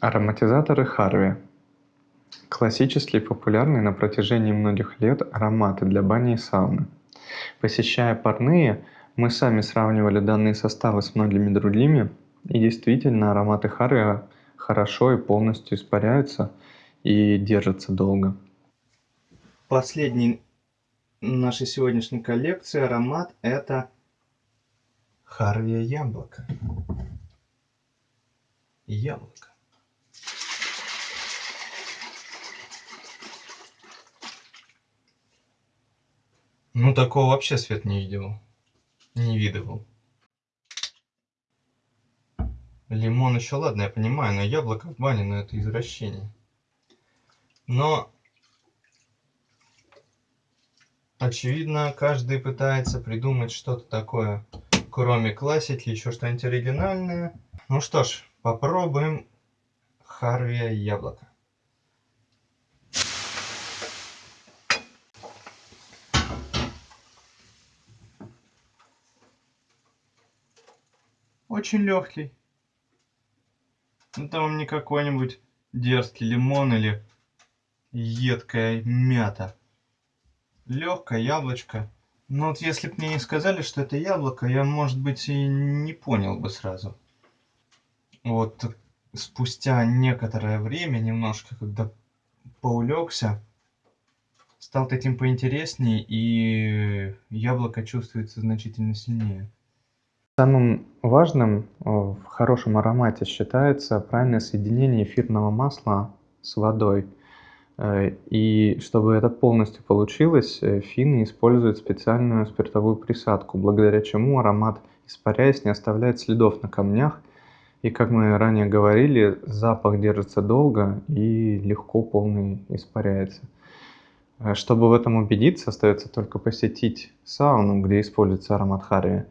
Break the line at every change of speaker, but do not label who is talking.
Ароматизаторы Харви. Классические популярные на протяжении многих лет ароматы для бани и сауны. Посещая парные, мы сами сравнивали данные составы с многими другими, и действительно ароматы Харви хорошо и полностью испаряются и держатся долго.
Последний нашей сегодняшней коллекции аромат это Харвия яблоко. Яблоко. Ну, такого вообще свет не видел. Не видывал. Лимон еще ладно, я понимаю, но яблоко в бане, ну это извращение. Но, очевидно, каждый пытается придумать что-то такое, кроме классики, еще что-нибудь оригинальное. Ну что ж, попробуем Харвия яблоко. Очень легкий. Это вам не какой-нибудь дерзкий лимон или едкая мята. Легкое яблочко. Но вот если бы мне не сказали, что это яблоко, я, может быть, и не понял бы сразу. Вот спустя некоторое время, немножко, когда поулегся, стал таким поинтереснее, и яблоко чувствуется значительно сильнее.
Самым важным э, в хорошем аромате считается правильное соединение эфирного масла с водой. Э, и чтобы это полностью получилось, э, финны используют специальную спиртовую присадку, благодаря чему аромат, испаряясь, не оставляет следов на камнях. И, как мы ранее говорили, запах держится долго и легко полный испаряется. Чтобы в этом убедиться, остается только посетить сауну, где используется аромат харви,